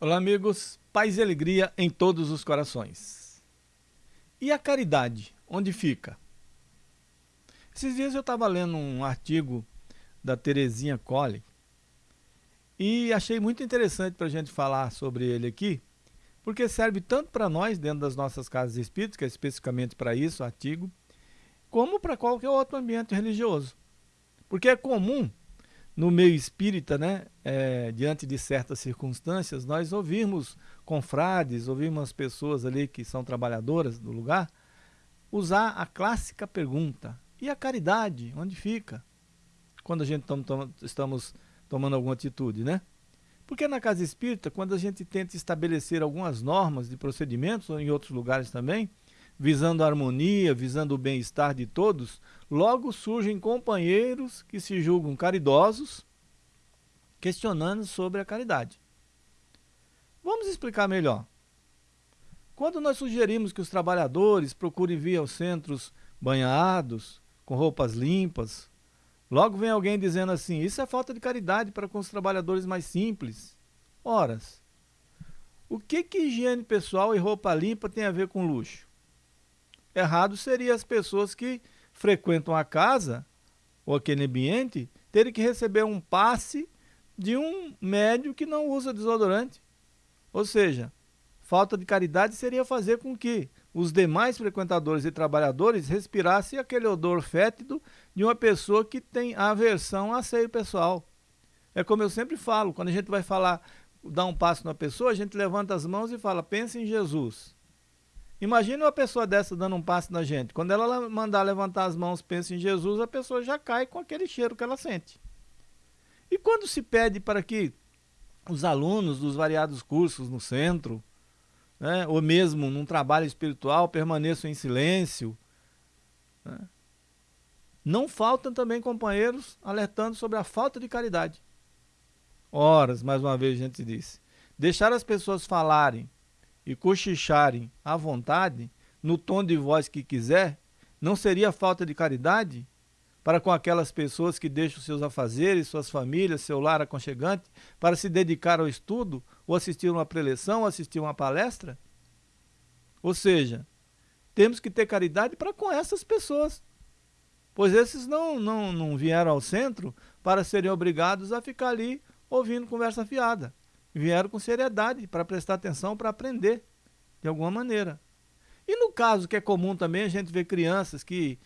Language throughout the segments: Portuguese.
Olá, amigos. Paz e alegria em todos os corações. E a caridade, onde fica? Esses dias eu estava lendo um artigo da Terezinha Colley e achei muito interessante para a gente falar sobre ele aqui, porque serve tanto para nós dentro das nossas casas espíritas, que é especificamente para isso o artigo, como para qualquer outro ambiente religioso. Porque é comum no meio espírita, né, é, diante de certas circunstâncias, nós ouvimos confrades, ouvimos pessoas ali que são trabalhadoras do lugar, usar a clássica pergunta, e a caridade, onde fica? Quando a gente tom, tom, estamos tomando alguma atitude, né? Porque na casa espírita, quando a gente tenta estabelecer algumas normas de procedimentos, ou em outros lugares também, visando a harmonia, visando o bem-estar de todos, logo surgem companheiros que se julgam caridosos, questionando sobre a caridade. Vamos explicar melhor. Quando nós sugerimos que os trabalhadores procurem vir aos centros banhados, com roupas limpas, logo vem alguém dizendo assim: isso é falta de caridade para com os trabalhadores mais simples. Horas. O que, que higiene pessoal e roupa limpa tem a ver com luxo? Errado seria as pessoas que frequentam a casa ou aquele ambiente terem que receber um passe de um médio que não usa desodorante. Ou seja, falta de caridade seria fazer com que os demais frequentadores e trabalhadores respirassem aquele odor fétido de uma pessoa que tem aversão a seio pessoal. É como eu sempre falo, quando a gente vai falar, dar um passo na pessoa, a gente levanta as mãos e fala, pense em Jesus. Imagina uma pessoa dessa dando um passo na gente. Quando ela mandar levantar as mãos, pensa em Jesus, a pessoa já cai com aquele cheiro que ela sente. E quando se pede para que os alunos dos variados cursos no centro, né, ou mesmo num trabalho espiritual, permaneçam em silêncio, né, não faltam também companheiros alertando sobre a falta de caridade. Horas, mais uma vez a gente disse. Deixar as pessoas falarem e cochicharem à vontade, no tom de voz que quiser, não seria falta de caridade para com aquelas pessoas que deixam seus afazeres, suas famílias, seu lar aconchegante, para se dedicar ao estudo, ou assistir uma preleção, ou assistir uma palestra? Ou seja, temos que ter caridade para com essas pessoas, pois esses não, não, não vieram ao centro para serem obrigados a ficar ali ouvindo conversa fiada vieram com seriedade para prestar atenção, para aprender de alguma maneira. E no caso que é comum também, a gente vê crianças que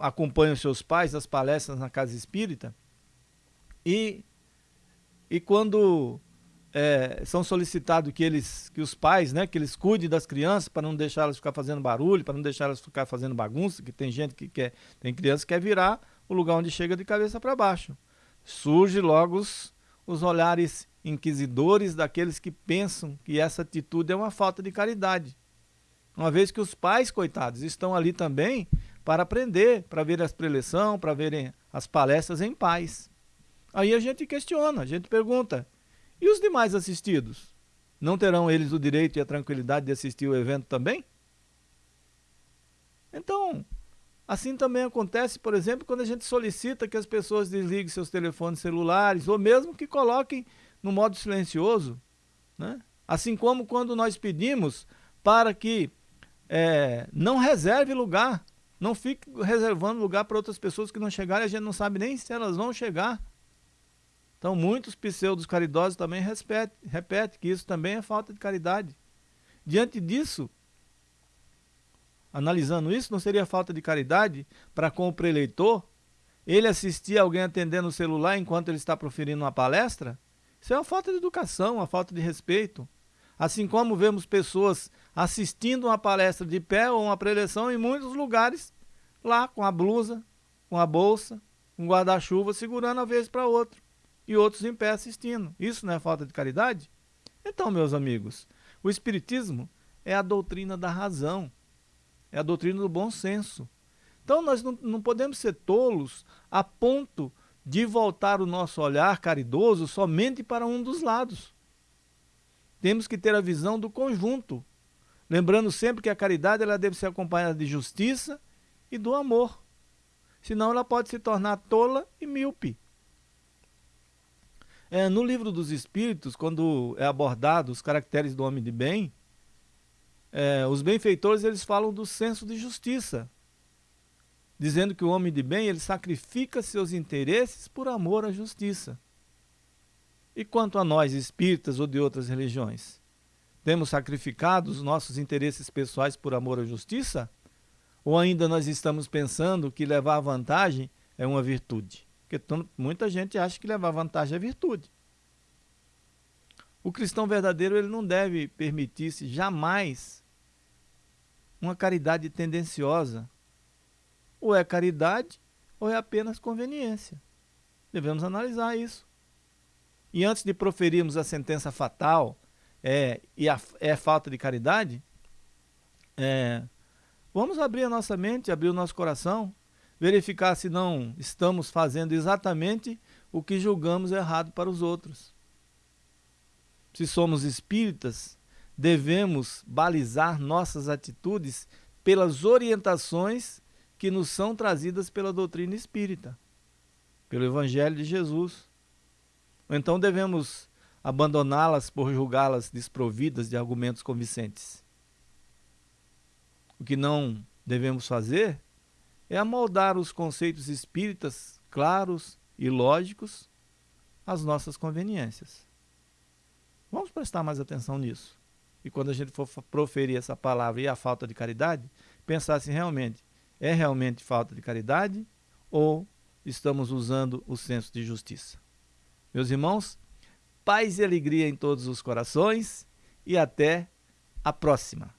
acompanham seus pais às palestras na casa espírita e, e quando é, são solicitados que eles, que os pais, né, que eles cuidem das crianças para não deixar elas ficar fazendo barulho, para não deixar elas ficar fazendo bagunça, que tem gente que quer, tem criança que quer virar o lugar onde chega de cabeça para baixo. Surge logo os, os olhares inquisidores daqueles que pensam que essa atitude é uma falta de caridade. Uma vez que os pais, coitados, estão ali também para aprender, para ver as preleção, para verem as palestras em paz. Aí a gente questiona, a gente pergunta, e os demais assistidos? Não terão eles o direito e a tranquilidade de assistir o evento também? Então, assim também acontece, por exemplo, quando a gente solicita que as pessoas desliguem seus telefones celulares, ou mesmo que coloquem no modo silencioso. Né? Assim como quando nós pedimos para que é, não reserve lugar, não fique reservando lugar para outras pessoas que não chegarem, a gente não sabe nem se elas vão chegar. Então muitos pseudos caridosos também repetem que isso também é falta de caridade. Diante disso, analisando isso, não seria falta de caridade para com o preleitor ele assistir alguém atendendo o celular enquanto ele está proferindo uma palestra? Isso é uma falta de educação, uma falta de respeito. Assim como vemos pessoas assistindo uma palestra de pé ou uma preleção em muitos lugares, lá com a blusa, com a bolsa, com guarda-chuva, segurando a vez para outro, e outros em pé assistindo. Isso não é falta de caridade? Então, meus amigos, o Espiritismo é a doutrina da razão, é a doutrina do bom senso. Então, nós não, não podemos ser tolos a ponto de voltar o nosso olhar caridoso somente para um dos lados. Temos que ter a visão do conjunto, lembrando sempre que a caridade ela deve ser acompanhada de justiça e do amor. Senão ela pode se tornar tola e míope. É, no livro dos Espíritos, quando é abordado os caracteres do homem de bem, é, os benfeitores eles falam do senso de justiça, dizendo que o homem de bem ele sacrifica seus interesses por amor à justiça. E quanto a nós, espíritas ou de outras religiões? Temos sacrificado os nossos interesses pessoais por amor à justiça? Ou ainda nós estamos pensando que levar vantagem é uma virtude? Porque muita gente acha que levar vantagem é virtude. O cristão verdadeiro ele não deve permitir-se jamais uma caridade tendenciosa. Ou é caridade ou é apenas conveniência. Devemos analisar isso. E antes de proferirmos a sentença fatal é, e a, é falta de caridade, é, vamos abrir a nossa mente, abrir o nosso coração, verificar se não estamos fazendo exatamente o que julgamos errado para os outros. Se somos espíritas, devemos balizar nossas atitudes pelas orientações que nos são trazidas pela doutrina espírita, pelo Evangelho de Jesus. Então devemos abandoná-las por julgá-las desprovidas de argumentos convincentes. O que não devemos fazer é amoldar os conceitos espíritas claros e lógicos às nossas conveniências. Vamos prestar mais atenção nisso. E quando a gente for proferir essa palavra e a falta de caridade, pensar se realmente é realmente falta de caridade ou estamos usando o senso de justiça. Meus irmãos, paz e alegria em todos os corações e até a próxima.